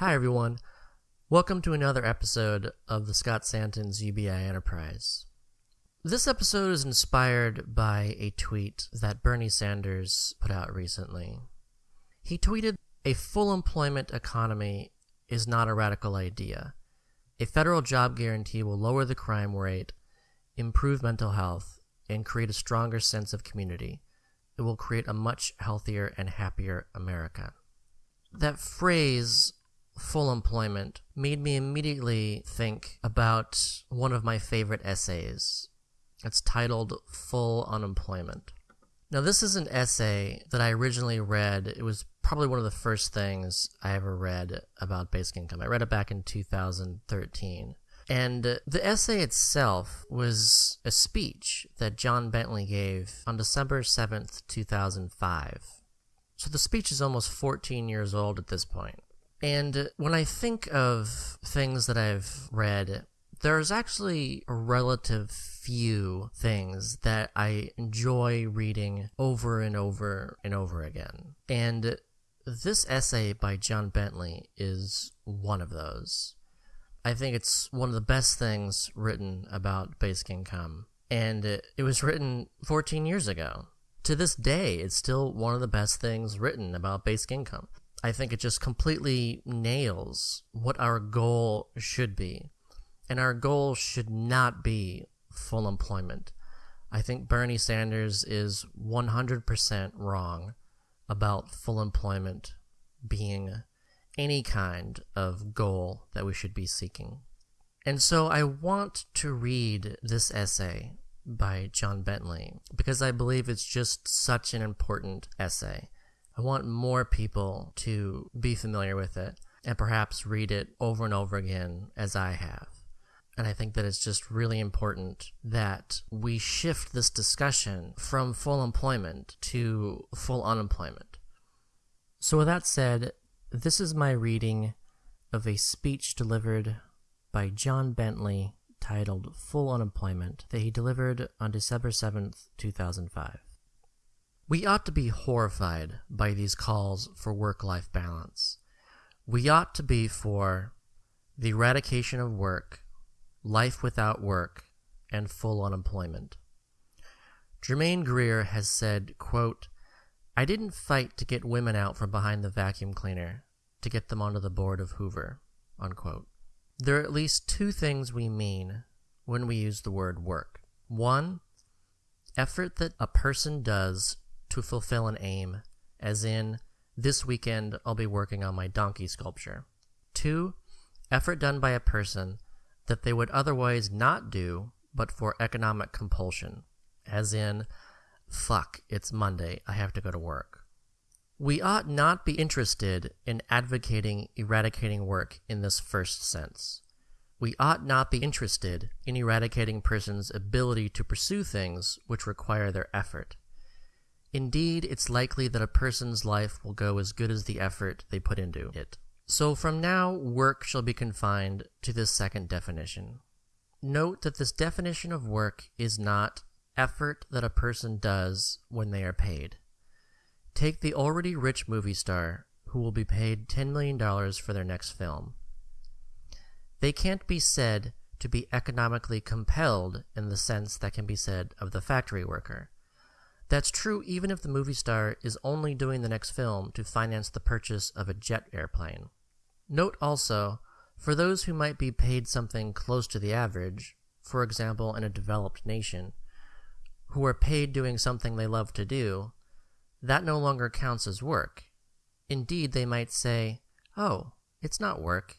Hi, everyone. Welcome to another episode of the Scott Santens' UBI Enterprise. This episode is inspired by a tweet that Bernie Sanders put out recently. He tweeted, A full employment economy is not a radical idea. A federal job guarantee will lower the crime rate, improve mental health, and create a stronger sense of community. It will create a much healthier and happier America. That phrase, full employment, made me immediately think about one of my favorite essays. It's titled Full Unemployment. Now, this is an essay that I originally read. It was probably one of the first things I ever read about basic income. I read it back in 2013. And the essay itself was a speech that John Bentley gave on December 7th, 2005. So the speech is almost 14 years old at this point. And when I think of things that I've read, there's actually a relative few things that I enjoy reading over and over and over again. And this essay by John Bentley is one of those. I think it's one of the best things written about basic income. And it, was written 14 years ago. To this day, it's still one of the best things written about basic income. I think it just completely nails what our goal should be. And our goal should not be full employment. I think Bernie Sanders is 100% wrong about full employment being any kind of goal that we should be seeking. And so I want to read this essay by John Bentley because I believe it's just such an important essay. I want more people to be familiar with it and perhaps read it over and over again as I have. And I think that it's just really important that we shift this discussion from full employment to full unemployment. So, with that said, this is my reading of a speech delivered by John Bentley titled Full Unemployment that he delivered on December 7th, 2005. We ought to be horrified by these calls for work life balance. We ought to be for the eradication of work, life without work, and full unemployment. Germaine Greer has said, quote, I didn't fight to get women out from behind the vacuum cleaner, to get them onto the board of Hoover. Unquote. There are at least two things we mean when we use the word work. One, effort that a person does to fulfill an aim, as in, this weekend I'll be working on my donkey sculpture. Two, effort done by a person that they would otherwise not do but for economic compulsion, as in, Fuck, it's Monday. I have to go to work. We ought not be interested in advocating eradicating work in this first sense. We ought not be interested in eradicating persons' ability to pursue things which require their effort. Indeed, it's likely that a person's life will go as good as the effort they put into it. So from now, work shall be confined to this second definition. Note that this definition of work is not effort that a person does when they are paid. Take the already rich movie star who will be paid $10 million for their next film. They can't be said to be economically compelled in the sense that can be said of the factory worker. That's true even if the movie star is only doing the next film to finance the purchase of a jet airplane. Note also, for those who might be paid something close to the average, for example in a developed nation, who are paid doing something they love to do, that no longer counts as work. Indeed, they might say, Oh, it's not work.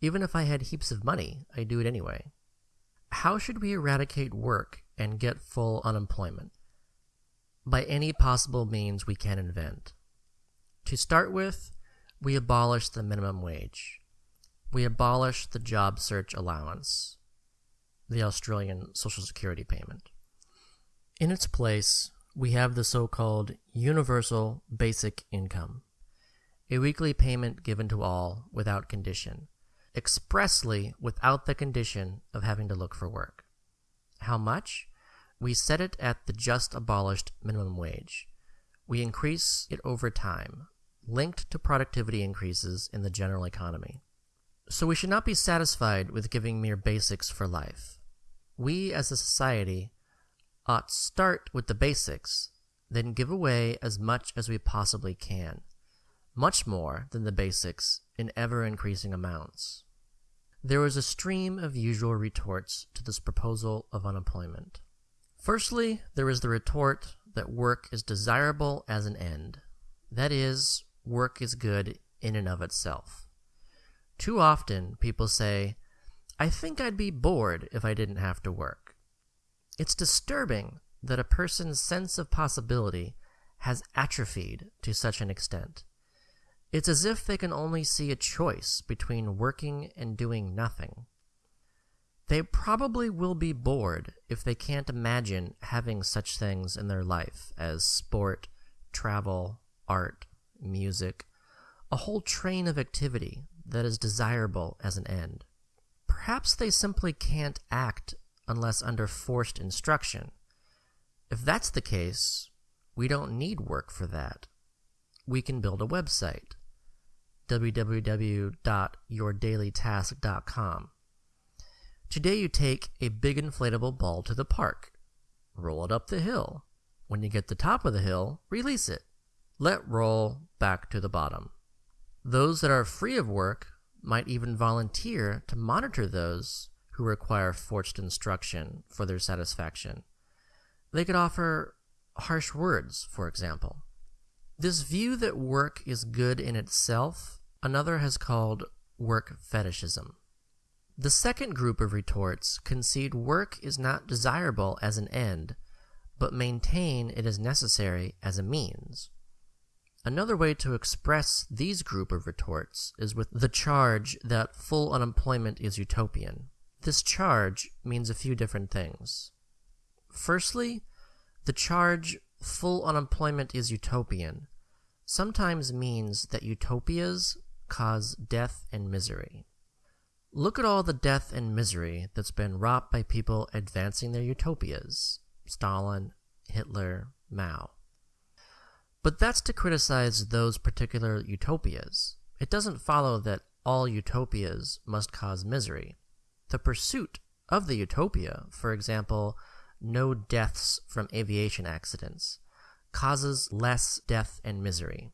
Even if I had heaps of money, I do it anyway. How should we eradicate work and get full unemployment? By any possible means we can invent. To start with, we abolish the minimum wage. We abolish the job search allowance, the Australian Social Security payment. In its place, we have the so-called universal basic income, a weekly payment given to all without condition, expressly without the condition of having to look for work. How much? We set it at the just abolished minimum wage. We increase it over time, linked to productivity increases in the general economy. So we should not be satisfied with giving mere basics for life. We as a society ought start with the basics, then give away as much as we possibly can, much more than the basics in ever increasing amounts. There was a stream of usual retorts to this proposal of unemployment. Firstly, there is the retort that work is desirable as an end. That is, work is good in and of itself. Too often, people say, I think I'd be bored if I didn't have to work. It's disturbing that a person's sense of possibility has atrophied to such an extent. It's as if they can only see a choice between working and doing nothing. They probably will be bored if they can't imagine having such things in their life as sport, travel, art, music, a whole train of activity that is desirable as an end. Perhaps they simply can't act unless under forced instruction. If that's the case, we don't need work for that. We can build a website www.yourdailytask.com Today you take a big inflatable ball to the park. Roll it up the hill. When you get the top of the hill, release it. Let roll back to the bottom. Those that are free of work might even volunteer to monitor those who require forced instruction for their satisfaction. They could offer harsh words, for example. This view that work is good in itself, another has called work fetishism. The second group of retorts concede work is not desirable as an end, but maintain it is necessary as a means. Another way to express these group of retorts is with the charge that full unemployment is utopian. This charge means a few different things. Firstly, the charge full unemployment is utopian sometimes means that utopias cause death and misery. Look at all the death and misery that's been wrought by people advancing their utopias Stalin, Hitler, Mao. But that's to criticize those particular utopias. It doesn't follow that all utopias must cause misery. The pursuit of the utopia, for example, no deaths from aviation accidents, causes less death and misery.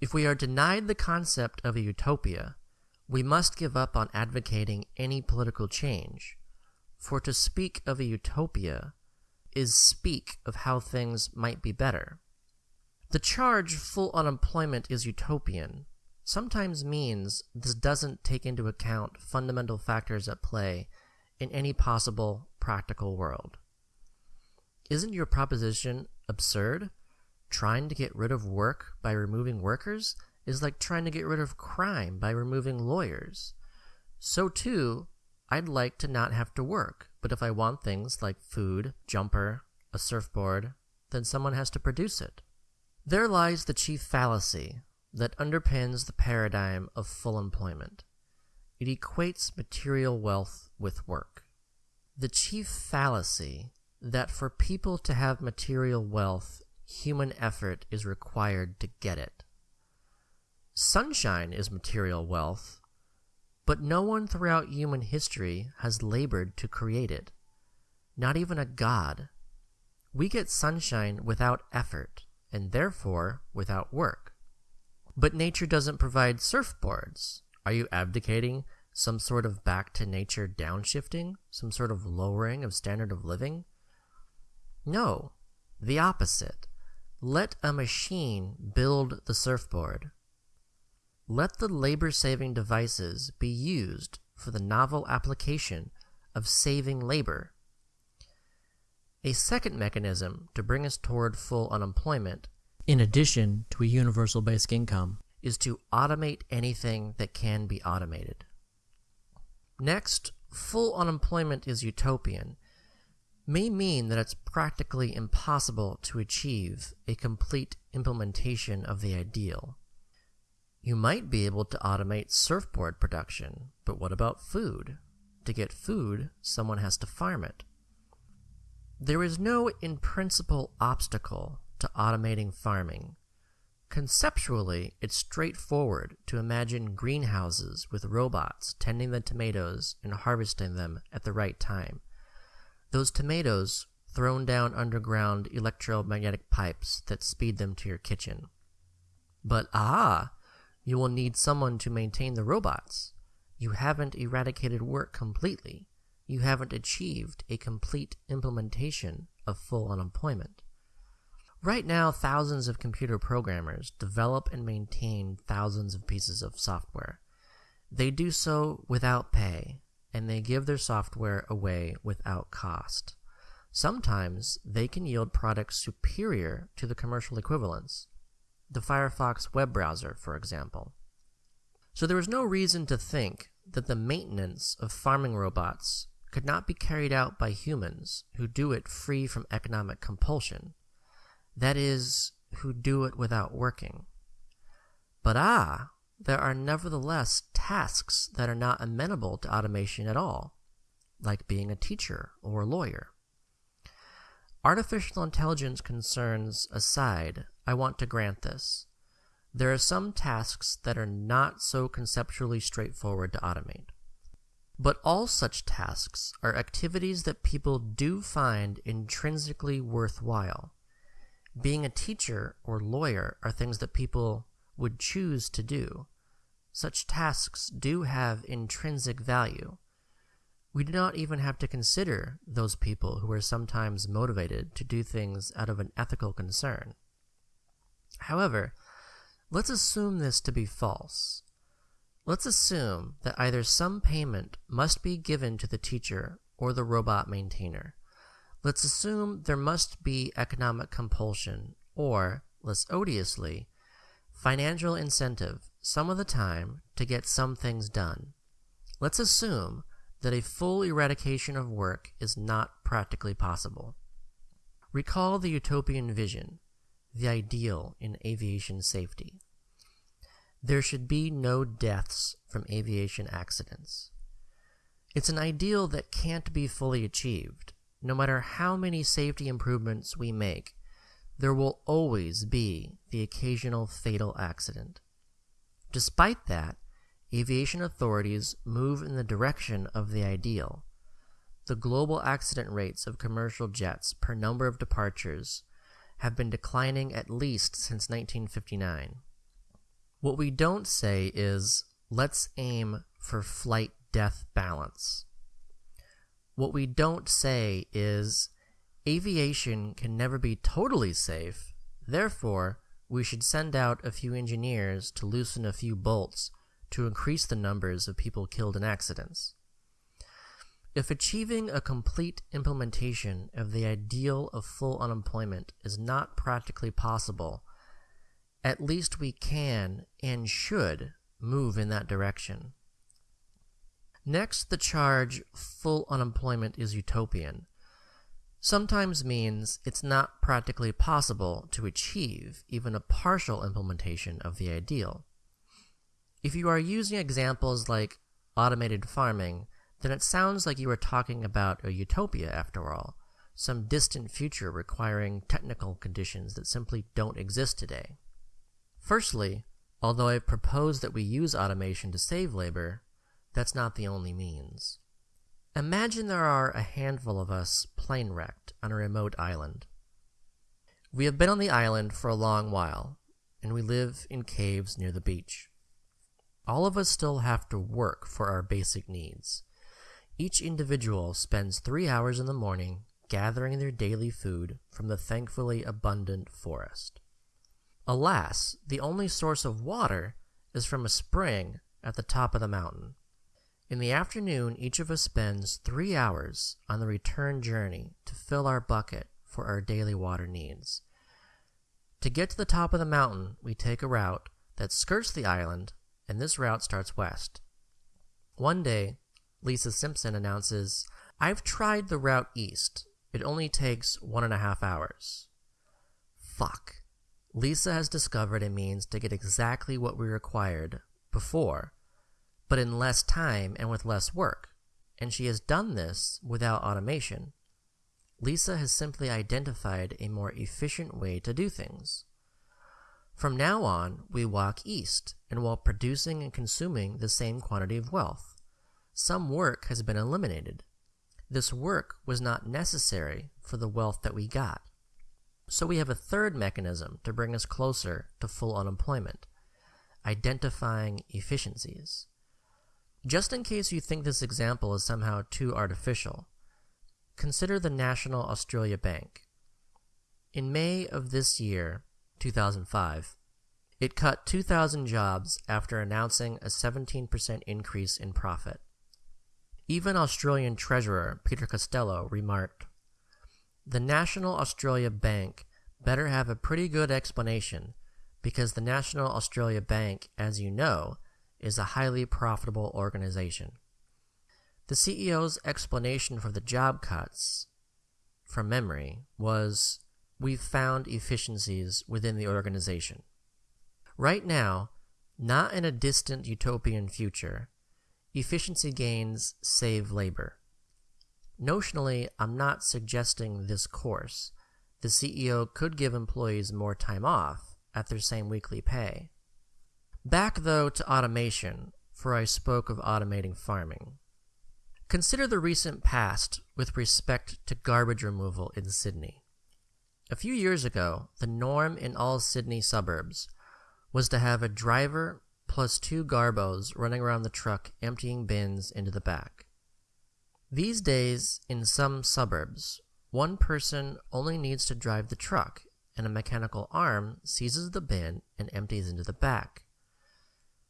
If we are denied the concept of a utopia, we must give up on advocating any political change, for to speak of a utopia is speak of how things might be better. The charge full unemployment is utopian sometimes means this doesn't take into account fundamental factors at play in any possible practical world. Isn't your proposition absurd? Trying to get rid of work by removing workers is like trying to get rid of crime by removing lawyers. So, too, I'd like to not have to work, but if I want things like food, jumper, a surfboard, then someone has to produce it. There lies the chief fallacy that underpins the paradigm of full employment. It equates material wealth with work. The chief fallacy that for people to have material wealth, human effort is required to get it. Sunshine is material wealth, but no one throughout human history has labored to create it. Not even a god. We get sunshine without effort, and therefore without work. But nature doesn't provide surfboards. Are you abdicating some sort of back to nature downshifting? Some sort of lowering of standard of living? No, the opposite. Let a machine build the surfboard. Let the labor saving devices be used for the novel application of saving labor. A second mechanism to bring us toward full unemployment, in addition to a universal basic income, is to automate anything that can be automated. Next, full unemployment is utopian may mean that it's practically impossible to achieve a complete implementation of the ideal. You might be able to automate surfboard production, but what about food? To get food, someone has to farm it. There is no in principle obstacle to automating farming. Conceptually, it's straightforward to imagine greenhouses with robots tending the tomatoes and harvesting them at the right time. Those tomatoes thrown down underground electromagnetic pipes that speed them to your kitchen. But ah, you will need someone to maintain the robots. You haven't eradicated work completely. You haven't achieved a complete implementation of full unemployment. Right now, thousands of computer programmers develop and maintain thousands of pieces of software. They do so without pay, and they give their software away without cost. Sometimes they can yield products superior to the commercial equivalents. The Firefox web browser, for example. So there is no reason to think that the maintenance of farming robots could not be carried out by humans who do it free from economic compulsion that is, who do it without working. But ah, there are nevertheless tasks that are not amenable to automation at all, like being a teacher or a lawyer. Artificial intelligence concerns aside, I want to grant this. There are some tasks that are not so conceptually straightforward to automate. But all such tasks are activities that people do find intrinsically worthwhile being a teacher or lawyer are things that people would choose to do. Such tasks do have intrinsic value. We do not even have to consider those people who are sometimes motivated to do things out of an ethical concern. However, let's assume this to be false. Let's assume that either some payment must be given to the teacher or the robot maintainer. Let's assume there must be economic compulsion, or, less odiously, financial incentive some of the time to get some things done. Let's assume that a full eradication of work is not practically possible. Recall the utopian vision, the ideal in aviation safety. There should be no deaths from aviation accidents. It's an ideal that can't be fully achieved, no matter how many safety improvements we make, there will always be the occasional fatal accident. Despite that, aviation authorities move in the direction of the ideal. The global accident rates of commercial jets per number of departures have been declining at least since 1959. What we don't say is, let's aim for flight death balance. What we don't say is aviation can never be totally safe, therefore, we should send out a few engineers to loosen a few bolts to increase the numbers of people killed in accidents. If achieving a complete implementation of the ideal of full unemployment is not practically possible, at least we can and should move in that direction. Next, the charge full unemployment is utopian sometimes means it's not practically possible to achieve even a partial implementation of the ideal. If you are using examples like automated farming, then it sounds like you are talking about a utopia after all, some distant future requiring technical conditions that simply don't exist today. Firstly, although I propose that we use automation to save labor, that's not the only means. Imagine there are a handful of us plane wrecked on a remote island. We have been on the island for a long while, and we live in caves near the beach. All of us still have to work for our basic needs. Each individual spends three hours in the morning gathering their daily food from the thankfully abundant forest. Alas, the only source of water is from a spring at the top of the mountain. In the afternoon, each of us spends three hours on the return journey to fill our bucket for our daily water needs. To get to the top of the mountain, we take a route that skirts the island, and this route starts west. One day, Lisa Simpson announces, I've tried the route east. It only takes one and a half hours. Fuck. Lisa has discovered a means to get exactly what we required before but in less time and with less work, and she has done this without automation. Lisa has simply identified a more efficient way to do things. From now on, we walk east, and while producing and consuming the same quantity of wealth, some work has been eliminated. This work was not necessary for the wealth that we got. So we have a third mechanism to bring us closer to full unemployment identifying efficiencies. Just in case you think this example is somehow too artificial, consider the National Australia Bank. In May of this year, 2005, it cut 2,000 jobs after announcing a 17% increase in profit. Even Australian Treasurer Peter Costello remarked, The National Australia Bank better have a pretty good explanation because the National Australia Bank, as you know, is a highly profitable organization. The CEO's explanation for the job cuts, from memory, was We've found efficiencies within the organization. Right now, not in a distant utopian future, efficiency gains save labor. Notionally, I'm not suggesting this course. The CEO could give employees more time off, at their same weekly pay. Back, though, to automation, for I spoke of automating farming. Consider the recent past with respect to garbage removal in Sydney. A few years ago, the norm in all Sydney suburbs was to have a driver plus two garbos running around the truck emptying bins into the back. These days, in some suburbs, one person only needs to drive the truck and a mechanical arm seizes the bin and empties into the back.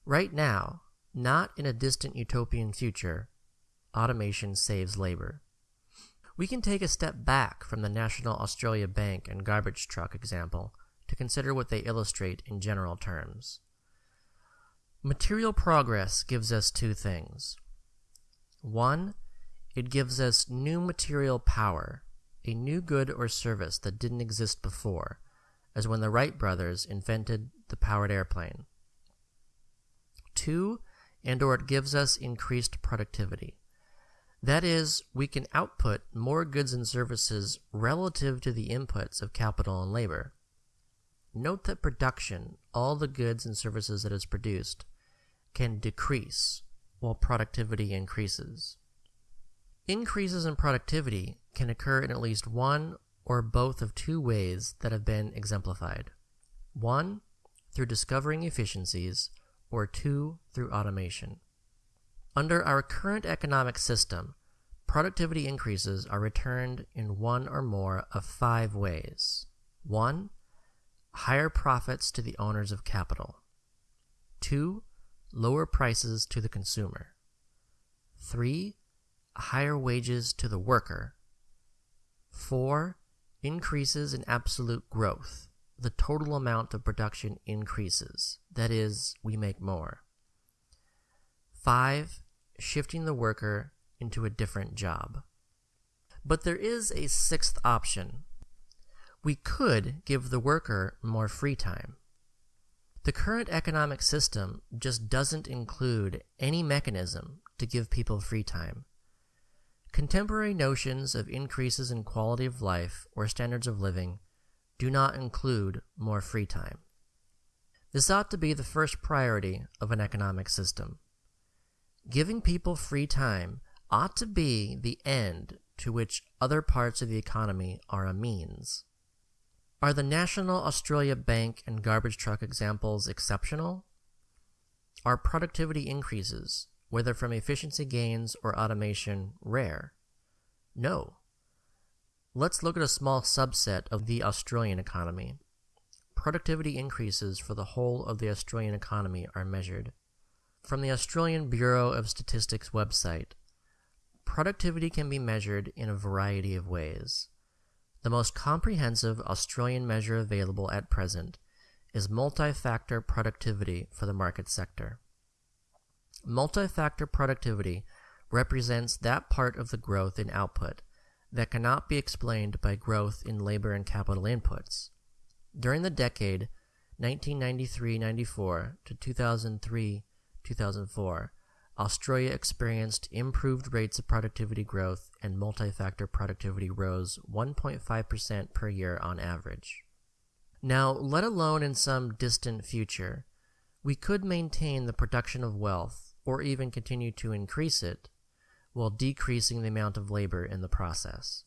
Right now, not in a distant utopian future, automation saves labor. We can take a step back from the National Australia Bank and garbage truck example to consider what they illustrate in general terms. Material progress gives us two things. One, it gives us new material power a new good or service that didn't exist before, as when the Wright brothers invented the powered airplane. Two, and or it gives us increased productivity. That is, we can output more goods and services relative to the inputs of capital and labor. Note that production, all the goods and services that is produced, can decrease while productivity increases. Increases in productivity can occur in at least one or both of two ways that have been exemplified. One, through discovering efficiencies, or two, through automation. Under our current economic system, productivity increases are returned in one or more of five ways. 1. Higher profits to the owners of capital. 2. Lower prices to the consumer. 3. Higher wages to the worker. 4. Increases in absolute growth. The total amount of production increases. That is, we make more. 5. Shifting the worker into a different job. But there is a sixth option. We could give the worker more free time. The current economic system just doesn't include any mechanism to give people free time. Contemporary notions of increases in quality of life or standards of living do not include more free time. This ought to be the first priority of an economic system. Giving people free time ought to be the end to which other parts of the economy are a means. Are the National Australia Bank and garbage truck examples exceptional? Are productivity increases whether from efficiency gains or automation, rare? No. Let's look at a small subset of the Australian economy. Productivity increases for the whole of the Australian economy are measured. From the Australian Bureau of Statistics website, productivity can be measured in a variety of ways. The most comprehensive Australian measure available at present is multi-factor productivity for the market sector. Multi-factor productivity represents that part of the growth in output that cannot be explained by growth in labor and capital inputs. During the decade 1993-94 to 2003-2004, Australia experienced improved rates of productivity growth and multi-factor productivity rose 1.5% per year on average. Now, let alone in some distant future, we could maintain the production of wealth or even continue to increase it while decreasing the amount of labor in the process.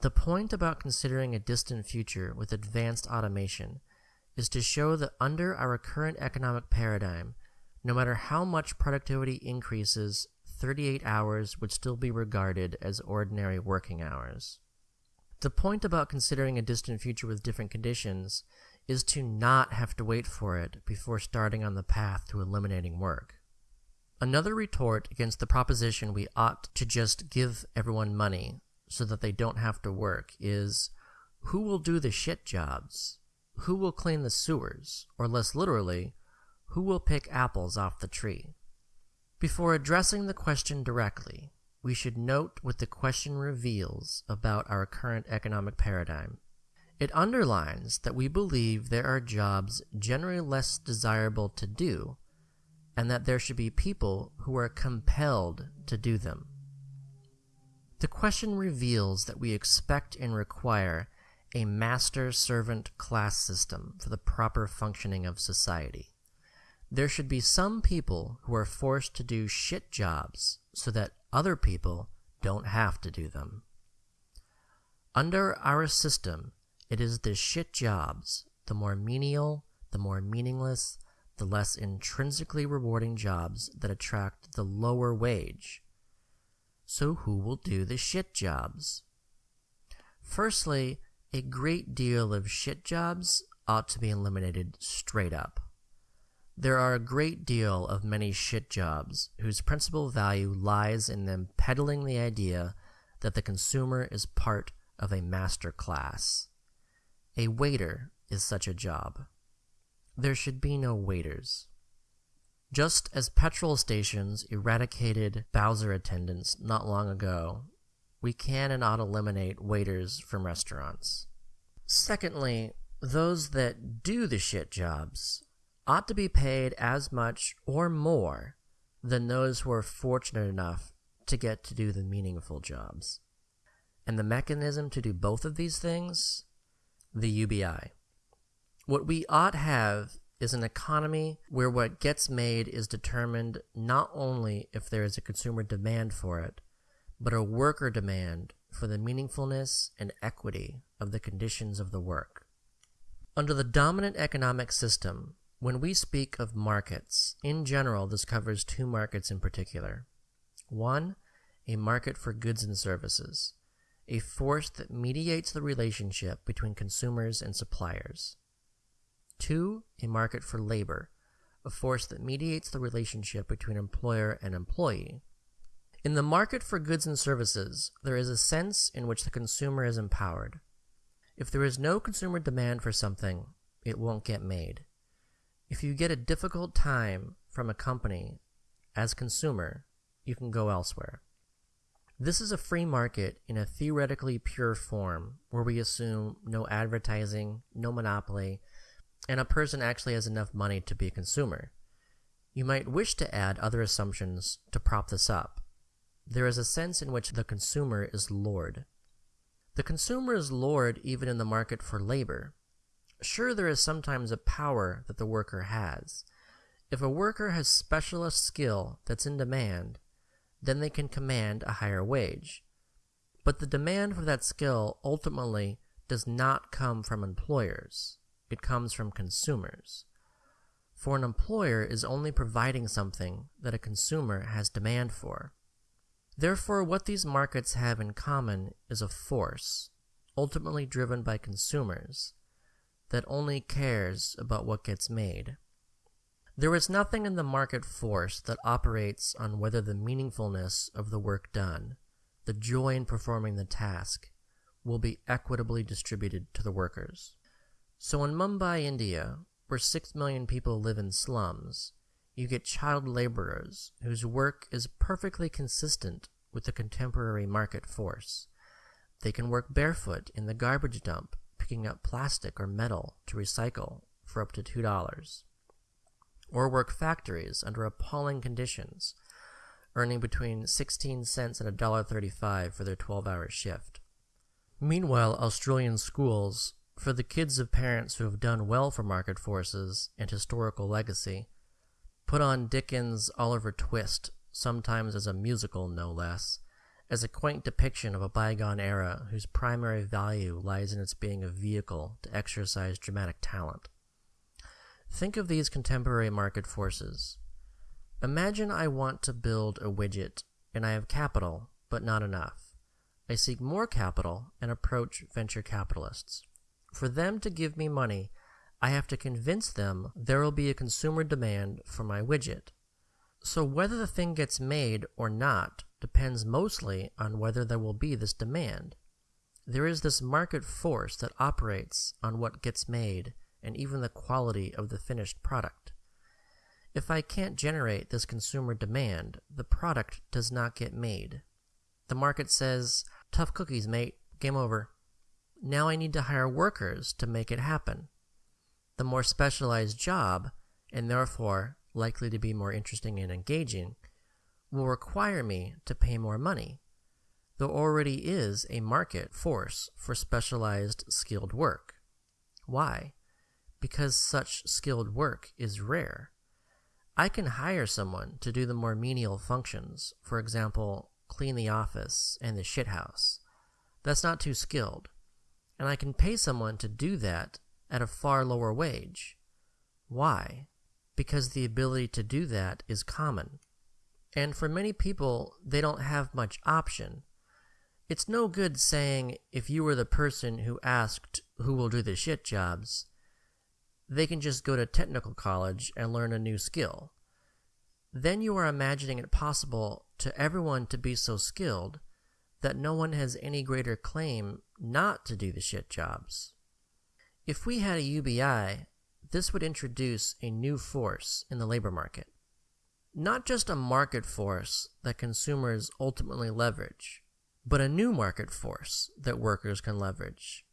The point about considering a distant future with advanced automation is to show that under our current economic paradigm, no matter how much productivity increases, 38 hours would still be regarded as ordinary working hours. The point about considering a distant future with different conditions is to not have to wait for it before starting on the path to eliminating work. Another retort against the proposition we ought to just give everyone money so that they don't have to work is who will do the shit jobs? Who will clean the sewers? Or less literally, who will pick apples off the tree? Before addressing the question directly, we should note what the question reveals about our current economic paradigm. It underlines that we believe there are jobs generally less desirable to do, and that there should be people who are compelled to do them. The question reveals that we expect and require a master servant class system for the proper functioning of society. There should be some people who are forced to do shit jobs so that other people don't have to do them. Under our system, it is the shit jobs, the more menial, the more meaningless, the less intrinsically rewarding jobs that attract the lower wage. So, who will do the shit jobs? Firstly, a great deal of shit jobs ought to be eliminated straight up. There are a great deal of many shit jobs whose principal value lies in them peddling the idea that the consumer is part of a master class. A waiter is such a job. There should be no waiters. Just as petrol stations eradicated Bowser attendants not long ago, we can and ought to eliminate waiters from restaurants. Secondly, those that do the shit jobs ought to be paid as much or more than those who are fortunate enough to get to do the meaningful jobs. And the mechanism to do both of these things? The UBI. What we ought have is an economy where what gets made is determined not only if there is a consumer demand for it, but a worker demand for the meaningfulness and equity of the conditions of the work. Under the dominant economic system, when we speak of markets, in general, this covers two markets in particular. One, a market for goods and services, a force that mediates the relationship between consumers and suppliers. Two, a market for labor, a force that mediates the relationship between employer and employee. In the market for goods and services, there is a sense in which the consumer is empowered. If there is no consumer demand for something, it won't get made. If you get a difficult time from a company as consumer, you can go elsewhere. This is a free market in a theoretically pure form where we assume no advertising, no monopoly, and a person actually has enough money to be a consumer. You might wish to add other assumptions to prop this up. There is a sense in which the consumer is lord. The consumer is lord even in the market for labor. Sure, there is sometimes a power that the worker has. If a worker has specialist skill that's in demand, then they can command a higher wage. But the demand for that skill ultimately does not come from employers. It comes from consumers. For an employer is only providing something that a consumer has demand for. Therefore, what these markets have in common is a force, ultimately driven by consumers, that only cares about what gets made. There is nothing in the market force that operates on whether the meaningfulness of the work done, the joy in performing the task, will be equitably distributed to the workers. So in Mumbai, India, where 6 million people live in slums, you get child laborers whose work is perfectly consistent with the contemporary market force. They can work barefoot in the garbage dump picking up plastic or metal to recycle for up to $2, or work factories under appalling conditions, earning between 16 cents and $1.35 for their 12 hour shift. Meanwhile, Australian schools for the kids of parents who have done well for market forces and historical legacy, put on Dickens' Oliver Twist, sometimes as a musical no less, as a quaint depiction of a bygone era whose primary value lies in its being a vehicle to exercise dramatic talent. Think of these contemporary market forces. Imagine I want to build a widget and I have capital, but not enough. I seek more capital and approach venture capitalists. For them to give me money, I have to convince them there will be a consumer demand for my widget. So whether the thing gets made or not depends mostly on whether there will be this demand. There is this market force that operates on what gets made and even the quality of the finished product. If I can't generate this consumer demand, the product does not get made. The market says, tough cookies, mate, game over. Now I need to hire workers to make it happen. The more specialized job, and therefore likely to be more interesting and engaging, will require me to pay more money. There already is a market force for specialized skilled work. Why? Because such skilled work is rare. I can hire someone to do the more menial functions, for example, clean the office and the shithouse. That's not too skilled. And I can pay someone to do that at a far lower wage. Why? Because the ability to do that is common. And for many people, they don't have much option. It's no good saying if you were the person who asked who will do the shit jobs, they can just go to technical college and learn a new skill. Then you are imagining it possible to everyone to be so skilled that no one has any greater claim not to do the shit jobs. If we had a UBI, this would introduce a new force in the labor market. Not just a market force that consumers ultimately leverage, but a new market force that workers can leverage.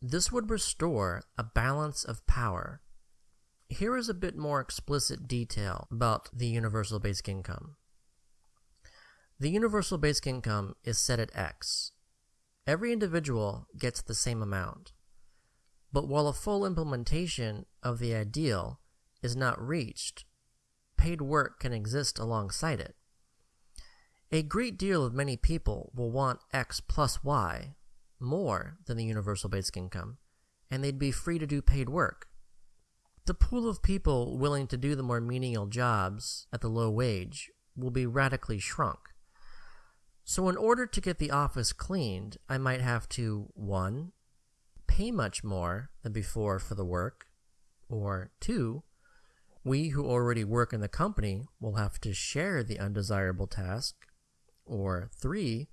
This would restore a balance of power. Here is a bit more explicit detail about the universal basic income. The universal basic income is set at X. Every individual gets the same amount. But while a full implementation of the ideal is not reached, paid work can exist alongside it. A great deal of many people will want X plus Y more than the universal basic income, and they'd be free to do paid work. The pool of people willing to do the more menial jobs at the low wage will be radically shrunk. So, in order to get the office cleaned, I might have to 1. pay much more than before for the work, or 2. We who already work in the company will have to share the undesirable task, or 3.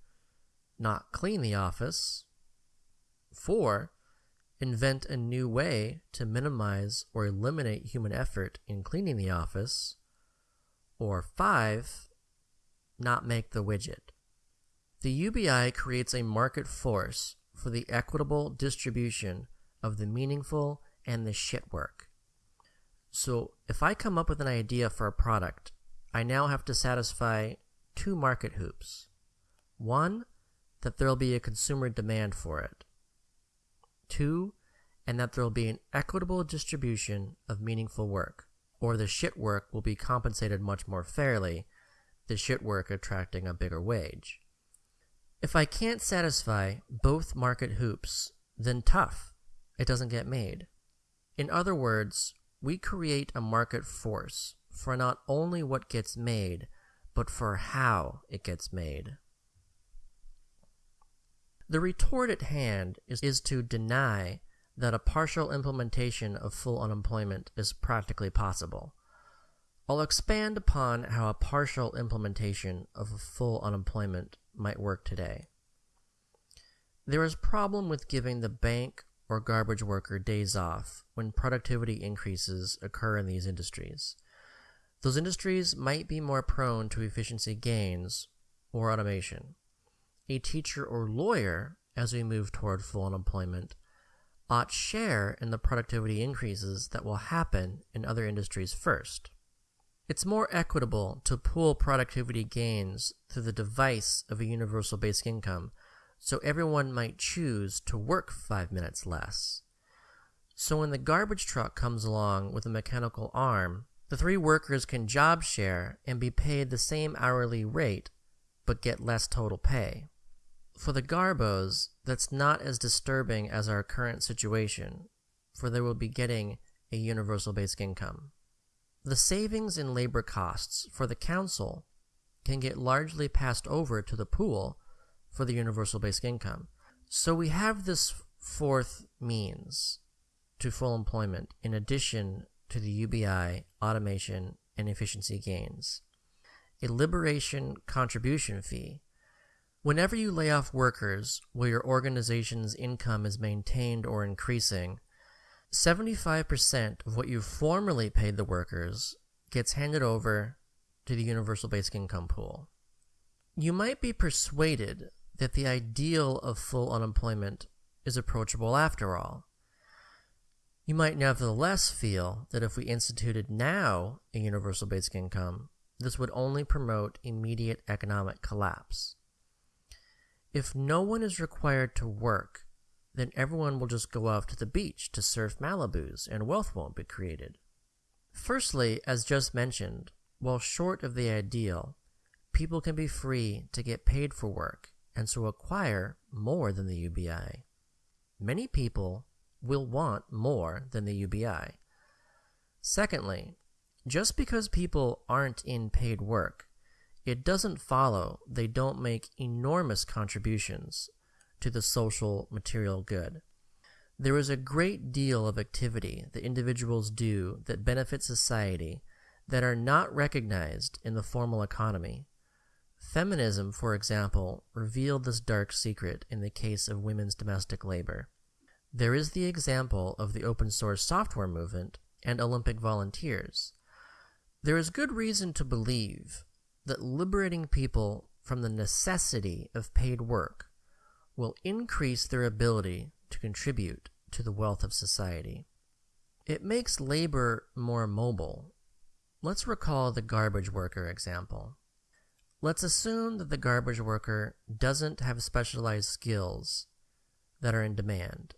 not clean the office, 4. Invent a new way to minimize or eliminate human effort in cleaning the office. Or 5. Not make the widget. The UBI creates a market force for the equitable distribution of the meaningful and the shit work. So if I come up with an idea for a product, I now have to satisfy two market hoops. One, that there will be a consumer demand for it. Two, and that there will be an equitable distribution of meaningful work, or the shit work will be compensated much more fairly, the shit work attracting a bigger wage. If I can't satisfy both market hoops, then tough, it doesn't get made. In other words, we create a market force for not only what gets made, but for how it gets made. The retort at hand is, is to deny that a partial implementation of full unemployment is practically possible. I'll expand upon how a partial implementation of full unemployment might work today. There is problem with giving the bank or garbage worker days off when productivity increases occur in these industries. Those industries might be more prone to efficiency gains or automation a teacher or lawyer, as we move toward full unemployment, ought share in the productivity increases that will happen in other industries first. It's more equitable to pool productivity gains through the device of a universal basic income, so everyone might choose to work five minutes less. So when the garbage truck comes along with a mechanical arm, the three workers can job share and be paid the same hourly rate but get less total pay. For the Garbos, that's not as disturbing as our current situation, for they will be getting a universal basic income. The savings in labor costs for the council can get largely passed over to the pool for the universal basic income. So we have this fourth means to full employment in addition to the UBI, automation, and efficiency gains. A liberation contribution fee. Whenever you lay off workers while your organization's income is maintained or increasing, 75% of what you formerly paid the workers gets handed over to the universal basic income pool. You might be persuaded that the ideal of full unemployment is approachable after all. You might nevertheless feel that if we instituted now a universal basic income, this would only promote immediate economic collapse. If no one is required to work then everyone will just go off to the beach to surf Malibus and wealth won't be created. Firstly, as just mentioned, while short of the ideal, people can be free to get paid for work and so acquire more than the UBI. Many people will want more than the UBI. Secondly, just because people aren't in paid work, it doesn't follow they don't make enormous contributions to the social material good. There is a great deal of activity that individuals do that benefit society that are not recognized in the formal economy. Feminism, for example, revealed this dark secret in the case of women's domestic labor. There is the example of the open source software movement and Olympic volunteers. There is good reason to believe that liberating people from the necessity of paid work will increase their ability to contribute to the wealth of society. It makes labor more mobile. Let's recall the garbage worker example. Let's assume that the garbage worker doesn't have specialized skills that are in demand.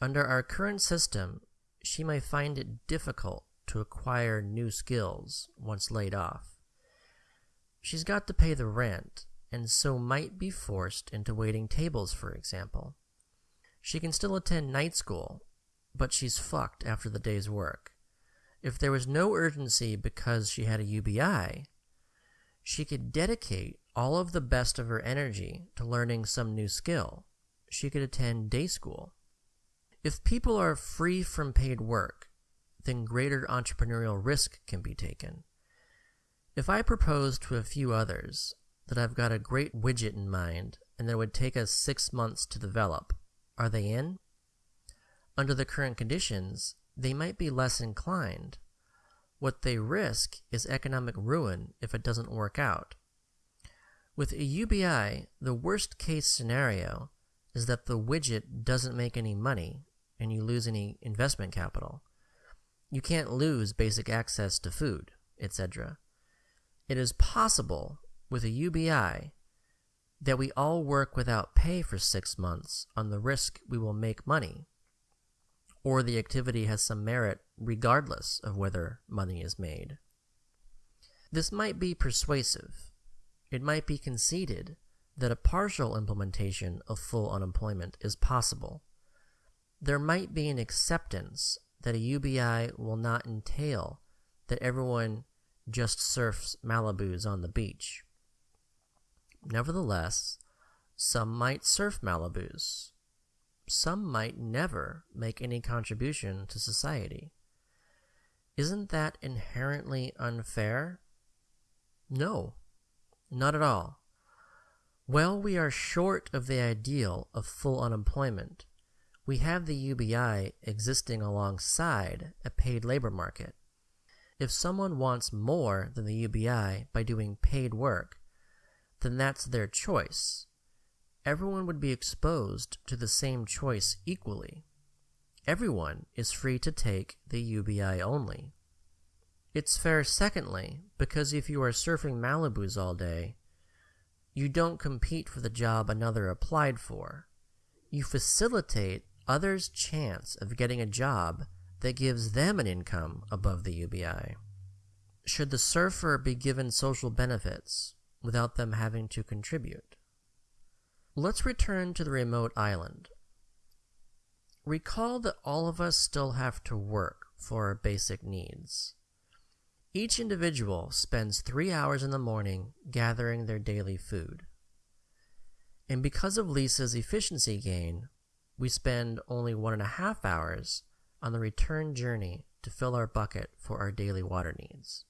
Under our current system, she may find it difficult to acquire new skills once laid off. She's got to pay the rent and so might be forced into waiting tables, for example. She can still attend night school, but she's fucked after the day's work. If there was no urgency because she had a UBI, she could dedicate all of the best of her energy to learning some new skill. She could attend day school. If people are free from paid work, then greater entrepreneurial risk can be taken. If I propose to a few others that I've got a great widget in mind and that it would take us six months to develop. Are they in? Under the current conditions, they might be less inclined. What they risk is economic ruin if it doesn't work out. With a UBI, the worst case scenario is that the widget doesn't make any money and you lose any investment capital. You can't lose basic access to food, etc. It is possible with a UBI that we all work without pay for six months on the risk we will make money, or the activity has some merit regardless of whether money is made. This might be persuasive. It might be conceded that a partial implementation of full unemployment is possible. There might be an acceptance that a UBI will not entail that everyone just surfs Malibus on the beach. Nevertheless, some might surf Malibus. Some might never make any contribution to society. Isn't that inherently unfair? No, not at all. While we are short of the ideal of full unemployment, we have the UBI existing alongside a paid labor market. If someone wants more than the UBI by doing paid work, then that's their choice. Everyone would be exposed to the same choice equally. Everyone is free to take the UBI only. It's fair, secondly, because if you are surfing Malibus all day, you don't compete for the job another applied for. You facilitate others' chance of getting a job that gives them an income above the UBI? Should the surfer be given social benefits without them having to contribute? Let's return to the remote island. Recall that all of us still have to work for our basic needs. Each individual spends three hours in the morning gathering their daily food. And because of Lisa's efficiency gain, we spend only one and a half hours on the return journey to fill our bucket for our daily water needs.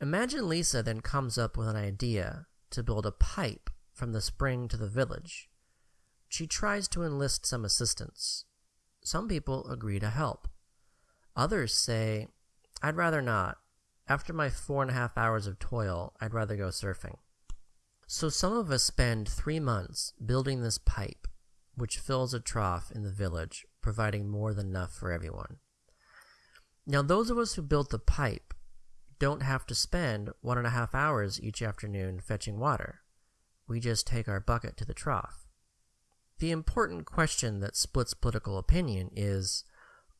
Imagine Lisa then comes up with an idea to build a pipe from the spring to the village. She tries to enlist some assistance. Some people agree to help. Others say, I'd rather not. After my four and a half hours of toil, I'd rather go surfing. So some of us spend three months building this pipe, which fills a trough in the village, providing more than enough for everyone. Now, those of us who built the pipe don't have to spend one and a half hours each afternoon fetching water. We just take our bucket to the trough. The important question that splits political opinion is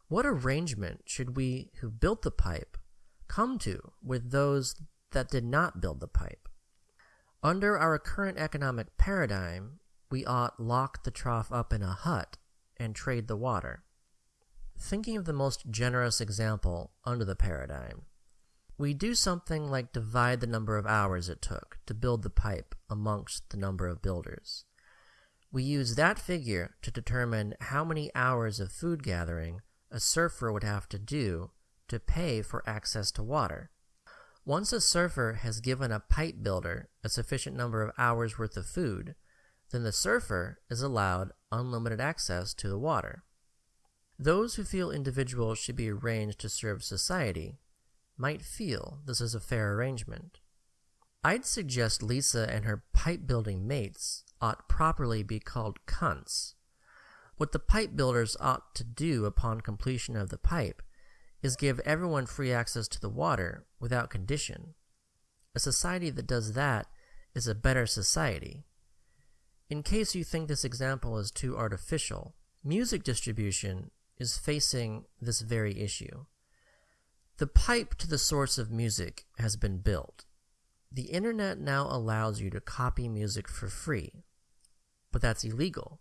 what arrangement should we who built the pipe come to with those that did not build the pipe? Under our current economic paradigm, we ought lock the trough up in a hut and trade the water. Thinking of the most generous example under the paradigm, we do something like divide the number of hours it took to build the pipe amongst the number of builders. We use that figure to determine how many hours of food gathering a surfer would have to do to pay for access to water. Once a surfer has given a pipe builder a sufficient number of hours worth of food, then the surfer is allowed unlimited access to the water. Those who feel individuals should be arranged to serve society might feel this is a fair arrangement. I'd suggest Lisa and her pipe building mates ought properly be called cunts what the pipe builders ought to do upon completion of the pipe is give everyone free access to the water without condition. A society that does that is a better society. In case you think this example is too artificial, music distribution is facing this very issue. The pipe to the source of music has been built. The internet now allows you to copy music for free, but that's illegal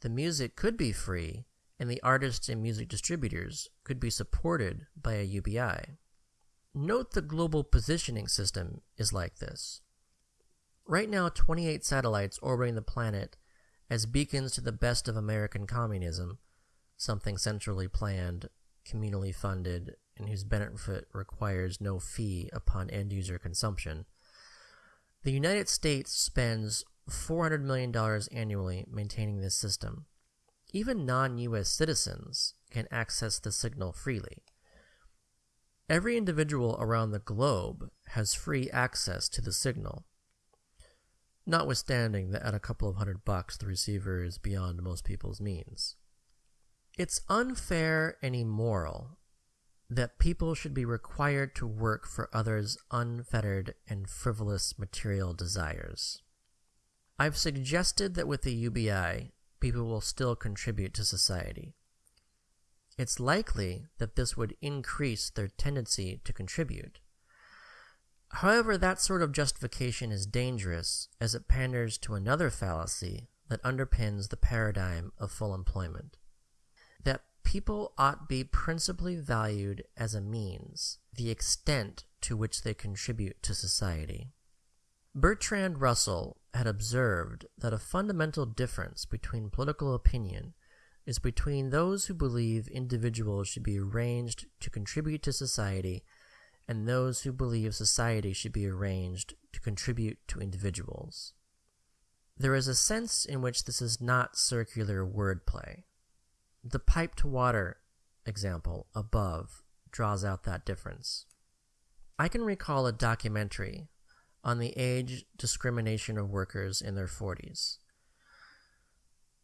the music could be free, and the artists and music distributors could be supported by a UBI. Note the global positioning system is like this. Right now, 28 satellites orbiting the planet as beacons to the best of American communism, something centrally planned, communally funded, and whose benefit requires no fee upon end user consumption. The United States spends $400 million annually maintaining this system. Even non US citizens can access the signal freely. Every individual around the globe has free access to the signal, notwithstanding that at a couple of hundred bucks the receiver is beyond most people's means. It's unfair and immoral that people should be required to work for others' unfettered and frivolous material desires. I've suggested that with the UBI, people will still contribute to society. It's likely that this would increase their tendency to contribute. However, that sort of justification is dangerous as it panders to another fallacy that underpins the paradigm of full employment people ought be principally valued as a means, the extent to which they contribute to society. Bertrand Russell had observed that a fundamental difference between political opinion is between those who believe individuals should be arranged to contribute to society and those who believe society should be arranged to contribute to individuals. There is a sense in which this is not circular wordplay. The pipe to water example above draws out that difference. I can recall a documentary on the age discrimination of workers in their 40s.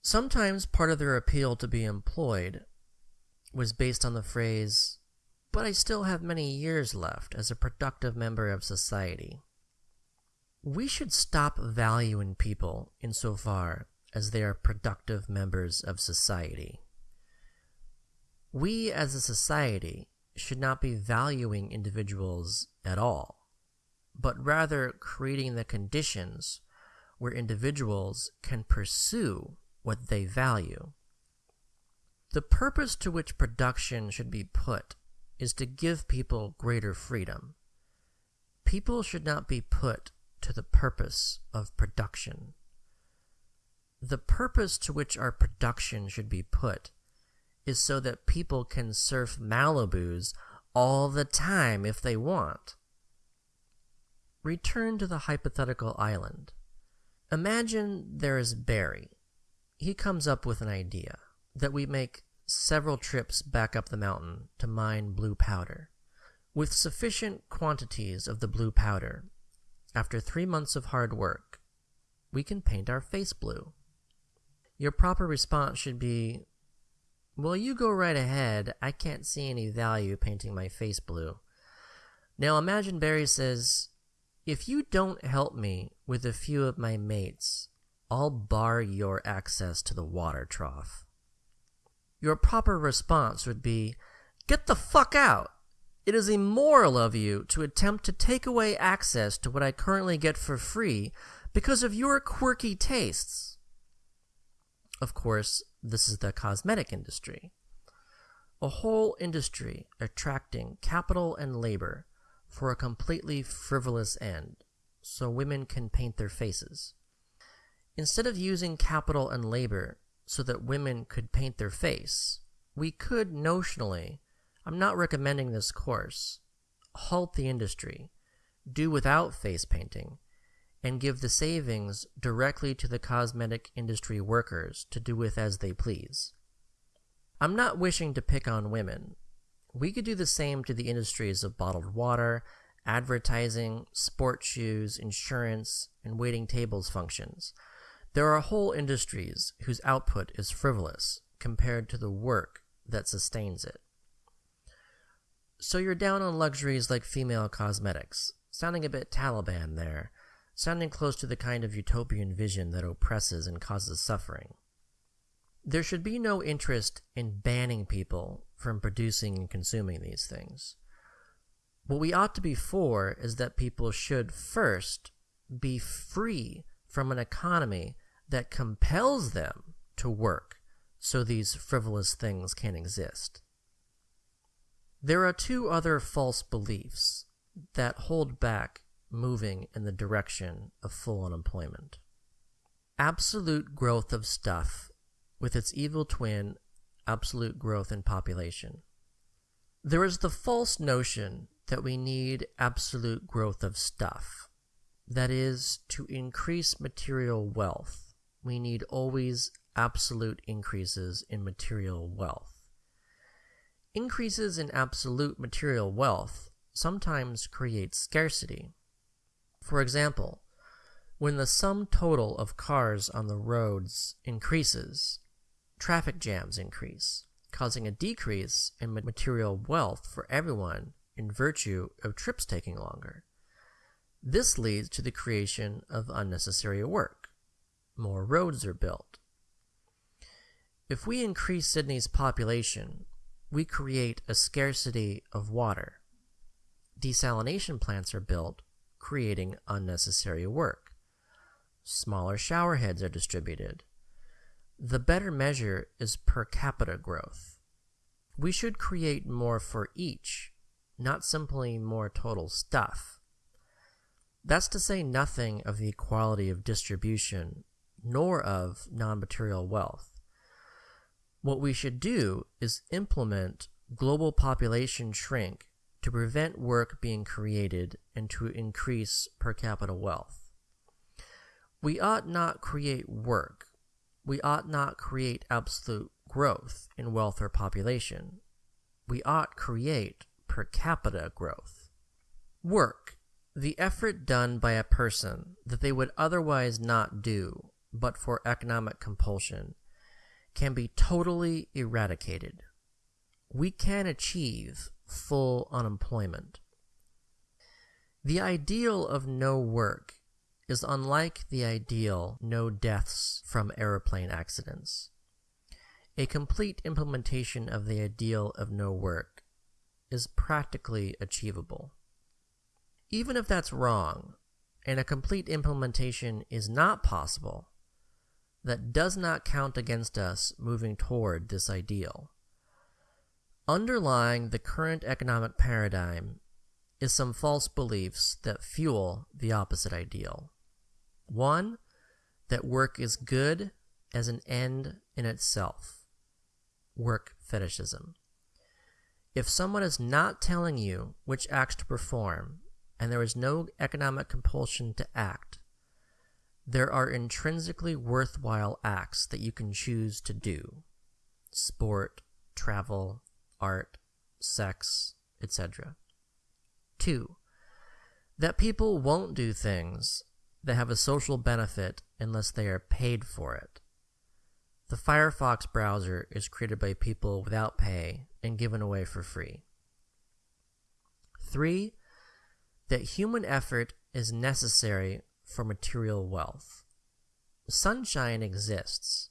Sometimes part of their appeal to be employed was based on the phrase, but I still have many years left as a productive member of society. We should stop valuing people insofar as they are productive members of society. We as a society should not be valuing individuals at all, but rather creating the conditions where individuals can pursue what they value. The purpose to which production should be put is to give people greater freedom. People should not be put to the purpose of production. The purpose to which our production should be put is so that people can surf Malibus all the time if they want. Return to the hypothetical island. Imagine there is Barry. He comes up with an idea that we make several trips back up the mountain to mine blue powder. With sufficient quantities of the blue powder, after three months of hard work, we can paint our face blue. Your proper response should be, Well, you go right ahead. I can't see any value painting my face blue. Now imagine Barry says, If you don't help me with a few of my mates, I'll bar your access to the water trough. Your proper response would be, Get the fuck out! It is immoral of you to attempt to take away access to what I currently get for free because of your quirky tastes. Of course, this is the cosmetic industry. A whole industry attracting capital and labor for a completely frivolous end, so women can paint their faces. Instead of using capital and labor so that women could paint their face, we could notionally, I'm not recommending this course, halt the industry, do without face painting, and give the savings directly to the cosmetic industry workers to do with as they please. I'm not wishing to pick on women. We could do the same to the industries of bottled water, advertising, sports shoes, insurance, and waiting tables functions. There are whole industries whose output is frivolous compared to the work that sustains it. So you're down on luxuries like female cosmetics, sounding a bit Taliban there, sounding close to the kind of utopian vision that oppresses and causes suffering. There should be no interest in banning people from producing and consuming these things. What we ought to be for is that people should first be free from an economy that compels them to work so these frivolous things can exist. There are two other false beliefs that hold back moving in the direction of full unemployment. Absolute growth of stuff with its evil twin, absolute growth in population. There is the false notion that we need absolute growth of stuff, that is, to increase material wealth we need always absolute increases in material wealth. Increases in absolute material wealth sometimes create scarcity. For example, when the sum total of cars on the roads increases, traffic jams increase, causing a decrease in material wealth for everyone in virtue of trips taking longer. This leads to the creation of unnecessary work more roads are built. If we increase Sydney's population, we create a scarcity of water. Desalination plants are built, creating unnecessary work. Smaller shower heads are distributed. The better measure is per capita growth. We should create more for each, not simply more total stuff. That's to say nothing of the equality of distribution nor of non material wealth. What we should do is implement global population shrink to prevent work being created and to increase per capita wealth. We ought not create work. We ought not create absolute growth in wealth or population. We ought create per capita growth. Work, the effort done by a person that they would otherwise not do but for economic compulsion, can be totally eradicated. We can achieve full unemployment. The ideal of no work is unlike the ideal no deaths from aeroplane accidents. A complete implementation of the ideal of no work is practically achievable. Even if that's wrong, and a complete implementation is not possible, that does not count against us moving toward this ideal. Underlying the current economic paradigm is some false beliefs that fuel the opposite ideal. One, that work is good as an end in itself. Work fetishism. If someone is not telling you which acts to perform, and there is no economic compulsion to act, there are intrinsically worthwhile acts that you can choose to do sport, travel, art, sex, etc. 2. That people won't do things that have a social benefit unless they are paid for it. The Firefox browser is created by people without pay and given away for free. 3. That human effort is necessary for material wealth. Sunshine exists.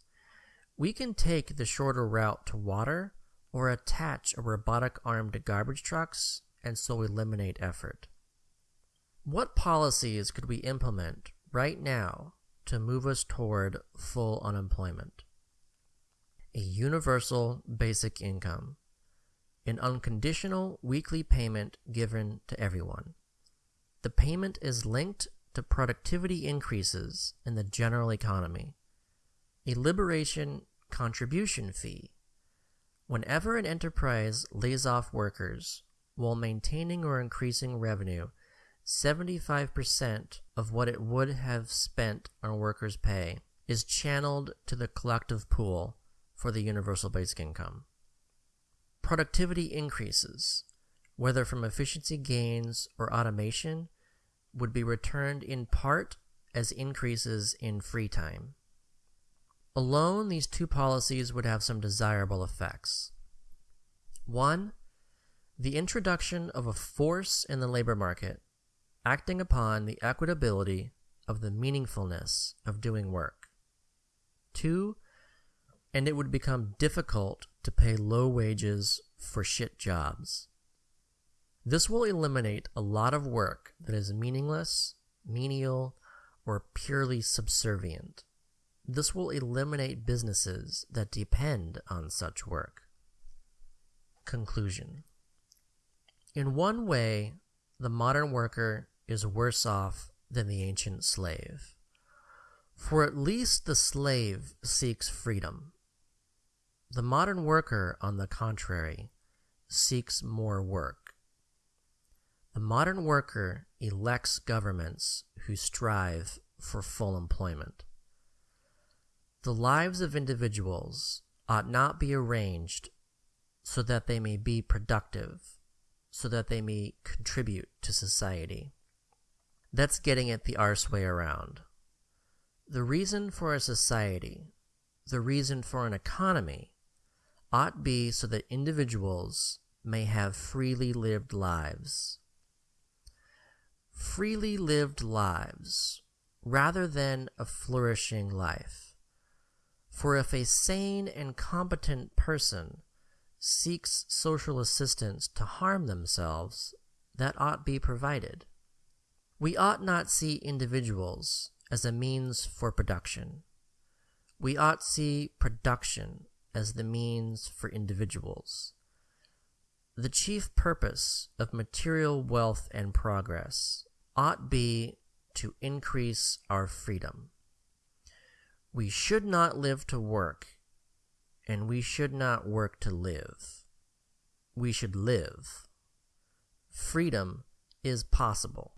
We can take the shorter route to water or attach a robotic arm to garbage trucks and so eliminate effort. What policies could we implement right now to move us toward full unemployment? A universal basic income, an unconditional weekly payment given to everyone. The payment is linked to productivity increases in the general economy. A liberation contribution fee Whenever an enterprise lays off workers while maintaining or increasing revenue, 75% of what it would have spent on workers' pay is channeled to the collective pool for the universal basic income. Productivity increases, whether from efficiency gains or automation, would be returned in part as increases in free time. Alone, these two policies would have some desirable effects. One, the introduction of a force in the labor market acting upon the equitability of the meaningfulness of doing work. Two, and it would become difficult to pay low wages for shit jobs. This will eliminate a lot of work that is meaningless, menial, or purely subservient. This will eliminate businesses that depend on such work. Conclusion In one way, the modern worker is worse off than the ancient slave. For at least the slave seeks freedom. The modern worker, on the contrary, seeks more work. The modern worker elects governments who strive for full employment. The lives of individuals ought not be arranged so that they may be productive, so that they may contribute to society. That's getting it the arse way around. The reason for a society, the reason for an economy, ought be so that individuals may have freely lived lives. Freely lived lives, rather than a flourishing life. For if a sane and competent person seeks social assistance to harm themselves, that ought be provided. We ought not see individuals as a means for production. We ought see production as the means for individuals. The chief purpose of material wealth and progress ought be to increase our freedom. We should not live to work, and we should not work to live. We should live. Freedom is possible.